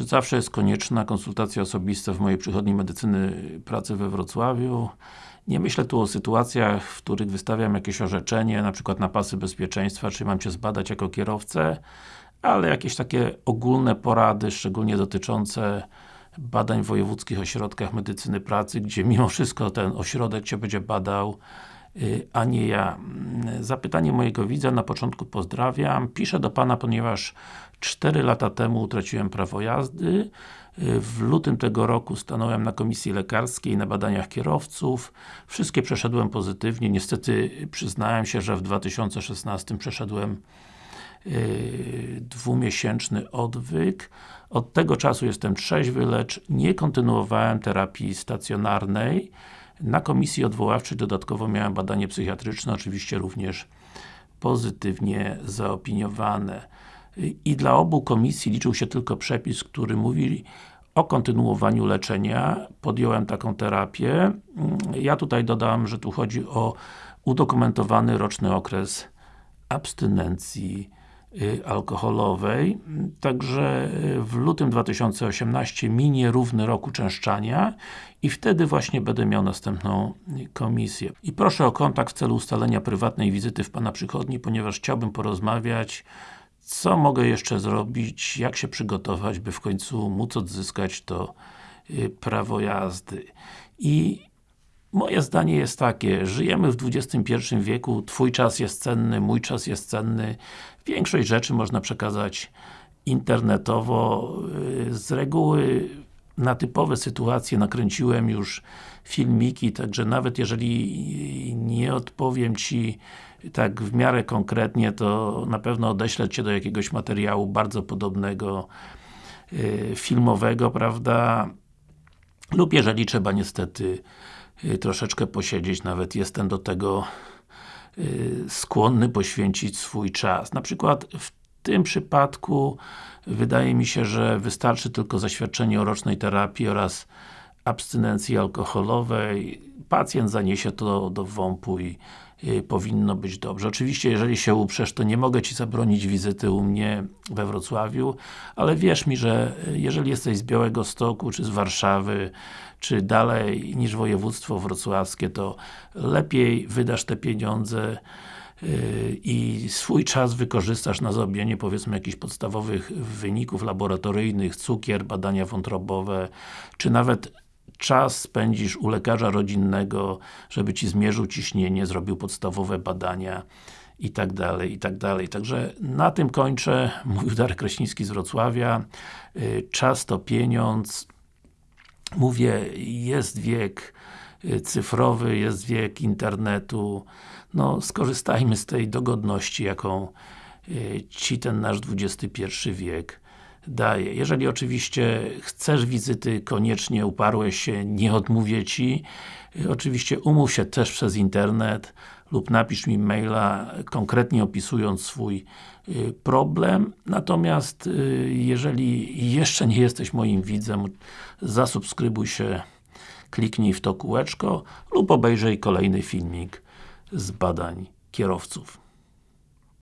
Czy zawsze jest konieczna konsultacja osobista w mojej przychodni medycyny pracy we Wrocławiu? Nie myślę tu o sytuacjach, w których wystawiam jakieś orzeczenie, na przykład na pasy bezpieczeństwa, czy mam Cię zbadać jako kierowcę, ale jakieś takie ogólne porady, szczególnie dotyczące badań w wojewódzkich ośrodkach medycyny pracy, gdzie mimo wszystko ten ośrodek Cię będzie badał, a nie ja. Zapytanie mojego widza na początku pozdrawiam. Piszę do Pana, ponieważ 4 lata temu utraciłem prawo jazdy. W lutym tego roku stanąłem na komisji lekarskiej na badaniach kierowców. Wszystkie przeszedłem pozytywnie. Niestety przyznałem się, że w 2016 przeszedłem yy, dwumiesięczny odwyk. Od tego czasu jestem trzeźwy, lecz nie kontynuowałem terapii stacjonarnej. Na komisji odwoławczej dodatkowo miałem badanie psychiatryczne, oczywiście również pozytywnie zaopiniowane. I dla obu komisji liczył się tylko przepis, który mówi o kontynuowaniu leczenia. Podjąłem taką terapię. Ja tutaj dodam, że tu chodzi o udokumentowany roczny okres abstynencji alkoholowej. Także y, w lutym 2018 minie równy rok uczęszczania i wtedy właśnie będę miał następną komisję. I proszę o kontakt w celu ustalenia prywatnej wizyty w Pana przychodni, ponieważ chciałbym porozmawiać co mogę jeszcze zrobić, jak się przygotować, by w końcu móc odzyskać to y, prawo jazdy. I moje zdanie jest takie, żyjemy w XXI wieku, Twój czas jest cenny, mój czas jest cenny, większość rzeczy można przekazać internetowo, y, z reguły na typowe sytuacje nakręciłem już filmiki, także nawet jeżeli nie odpowiem Ci tak w miarę konkretnie, to na pewno odeślę Cię do jakiegoś materiału bardzo podobnego yy, filmowego, prawda? Lub jeżeli trzeba niestety troszeczkę posiedzieć, nawet jestem do tego yy, skłonny poświęcić swój czas. Na przykład w tym przypadku wydaje mi się, że wystarczy tylko zaświadczenie o rocznej terapii oraz abstynencji alkoholowej. Pacjent zaniesie to do WOMP-u i y, powinno być dobrze. Oczywiście, jeżeli się uprzesz, to nie mogę Ci zabronić wizyty u mnie we Wrocławiu, ale wierz mi, że jeżeli jesteś z Białego Stoku, czy z Warszawy, czy dalej niż województwo wrocławskie, to lepiej wydasz te pieniądze i swój czas wykorzystasz na zrobienie powiedzmy jakichś podstawowych wyników laboratoryjnych, cukier, badania wątrobowe, czy nawet czas spędzisz u lekarza rodzinnego, żeby Ci zmierzył ciśnienie, zrobił podstawowe badania i tak dalej, i tak dalej. Także na tym kończę. Mówił Darek Kraśnicki z Wrocławia. Y, czas to pieniądz. Mówię, jest wiek y, cyfrowy, jest wiek internetu. No, skorzystajmy z tej dogodności, jaką y, Ci ten nasz XXI wiek daje. Jeżeli oczywiście chcesz wizyty, koniecznie uparłeś się, nie odmówię Ci. Oczywiście umów się też przez internet lub napisz mi maila, konkretnie opisując swój y, problem. Natomiast y, jeżeli jeszcze nie jesteś moim widzem, zasubskrybuj się, kliknij w to kółeczko lub obejrzyj kolejny filmik z badań kierowców.